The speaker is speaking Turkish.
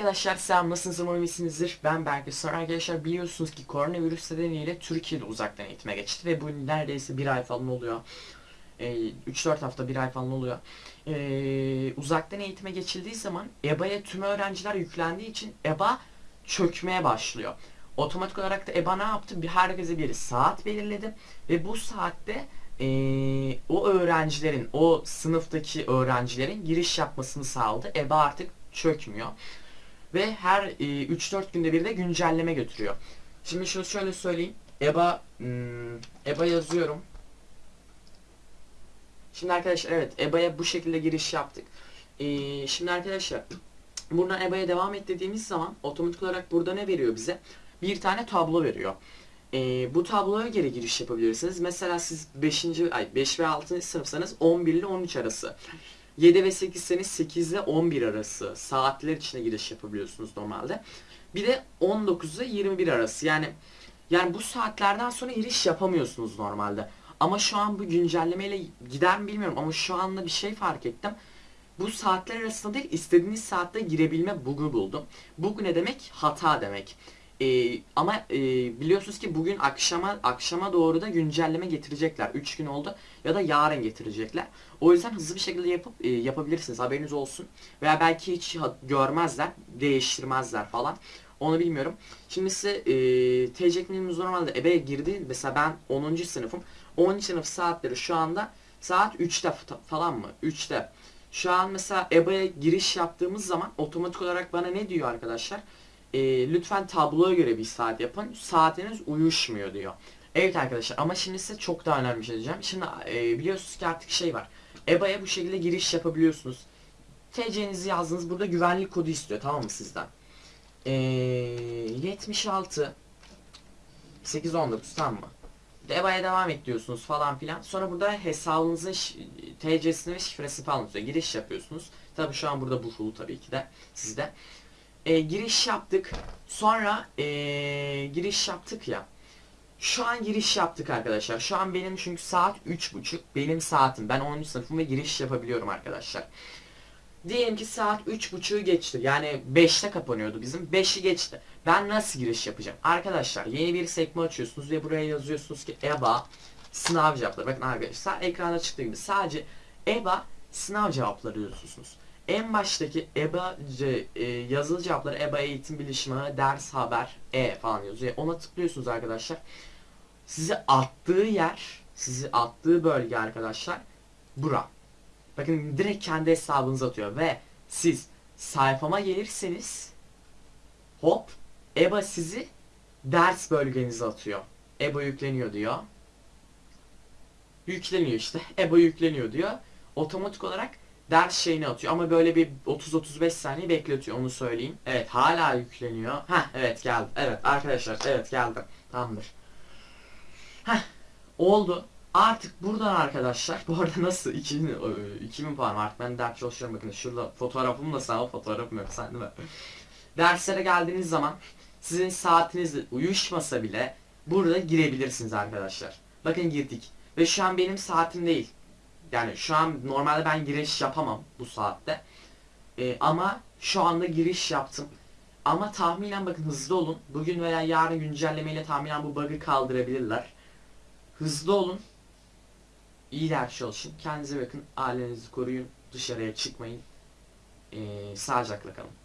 Arkadaşlar selam nasılsınız umarım iyisinizdir. Ben Berke. Sonra arkadaşlar biliyorsunuz ki koronavirüs nedeniyle Türkiye'de uzaktan eğitime geçti ve bu neredeyse bir ay falan oluyor. Ee, 3-4 hafta bir ay falan oluyor. Ee, uzaktan eğitime geçildiği zaman EBA'ya tüm öğrenciler yüklendiği için EBA çökmeye başlıyor. Otomatik olarak da EBA ne yaptı? Bir herkese bir saat belirledi ve bu saatte ee, o öğrencilerin, o sınıftaki öğrencilerin giriş yapmasını sağladı. EBA artık çökmüyor. Ve her e, 3-4 günde bir de güncelleme götürüyor. Şimdi şunu şöyle söyleyeyim. EBA hmm, EBA yazıyorum. Şimdi arkadaşlar evet EBA'ya bu şekilde giriş yaptık. Ee, şimdi arkadaşlar buradan EBA'ya devam et dediğimiz zaman otomatik olarak burada ne veriyor bize? Bir tane tablo veriyor. Ee, bu tabloya göre giriş yapabilirsiniz. Mesela siz 5. ay 5 ve 6. sınıfsanız 11 ile 13 arası. 7 ve 8 seniz 8 ile 11 arası saatler içine giriş yapabiliyorsunuz normalde. Bir de 19 ile 21 arası. Yani yani bu saatlerden sonra giriş yapamıyorsunuz normalde. Ama şu an bu güncellemeyle gider mi bilmiyorum ama şu anda bir şey fark ettim. Bu saatler arasında değil istediğiniz saatte girebilme bug'u buldum. Bug ne demek? Hata demek. Ee, ama e, biliyorsunuz ki bugün akşama akşama doğru da güncelleme getirecekler. 3 gün oldu ya da yarın getirecekler. O yüzden hızlı bir şekilde yapıp e, yapabilirsiniz. Haberiniz olsun. Veya belki hiç görmezler, değiştirmezler falan. Onu bilmiyorum. Şimdi size e, TC kimliğimiz normalde EBA'ya girdi. Mesela ben 10. sınıfım. 10. sınıf saatleri şu anda saat 3'te fa- falan mı? 3'te. Şu an mesela EBA'ya giriş yaptığımız zaman otomatik olarak bana ne diyor arkadaşlar? E, lütfen tabloya göre bir saat yapın. Saatiniz uyuşmuyor diyor. Evet arkadaşlar ama şimdi size çok daha önemli bir şey diyeceğim. Şimdi e, biliyorsunuz ki artık şey var. EBA'ya bu şekilde giriş yapabiliyorsunuz. TC'nizi yazdınız. Burada güvenlik kodu istiyor tamam mı sizden? E, 76 819 tamam mı? EBA'ya devam et diyorsunuz falan filan. Sonra burada hesabınızın TC'sini ve şifresi falan tutuyor. Giriş yapıyorsunuz. Tabi şu an burada bu full tabii ki de sizde. E, giriş yaptık. Sonra e, giriş yaptık ya. Şu an giriş yaptık arkadaşlar. Şu an benim çünkü saat 3.30. Benim saatim. Ben 10. sınıfım ve giriş yapabiliyorum arkadaşlar. Diyelim ki saat 3.30'u geçti. Yani 5'te kapanıyordu bizim. 5'i geçti. Ben nasıl giriş yapacağım? Arkadaşlar yeni bir sekme açıyorsunuz ve buraya yazıyorsunuz ki EBA sınav cevapları. Bakın arkadaşlar ekranda çıktığı gibi sadece EBA sınav cevapları yazıyorsunuz. En baştaki EBA e, yazılı cevapları EBA eğitim bilişimi ders haber E falan yazıyor. Ona tıklıyorsunuz arkadaşlar. Sizi attığı yer, sizi attığı bölge arkadaşlar bura. Bakın direkt kendi hesabınıza atıyor ve siz sayfama gelirseniz hop EBA sizi ders bölgenize atıyor. EBA yükleniyor diyor. Yükleniyor işte. EBA yükleniyor diyor. Otomatik olarak ders şeyini atıyor ama böyle bir 30-35 saniye bekletiyor onu söyleyeyim. Evet hala yükleniyor. Ha evet geldi. Evet arkadaşlar evet geldi. Tamamdır. Heh oldu. Artık buradan arkadaşlar bu arada nasıl 2000, e, 2000 puan var artık ben ders çalışıyorum bakın şurada fotoğrafım da sağ fotoğrafım yok sen değil mi? Derslere geldiğiniz zaman sizin saatiniz uyuşmasa bile burada girebilirsiniz arkadaşlar. Bakın girdik ve şu an benim saatim değil. Yani şu an normalde ben giriş yapamam bu saatte. E, ama şu anda giriş yaptım. Ama tahminen bakın hızlı olun. Bugün veya yarın güncellemeyle tahminen bu bug'ı kaldırabilirler. Hızlı olun. İyi ders çalışın. Kendinize bakın. Ailenizi koruyun. Dışarıya çıkmayın. Ee, sağlıcakla kalın.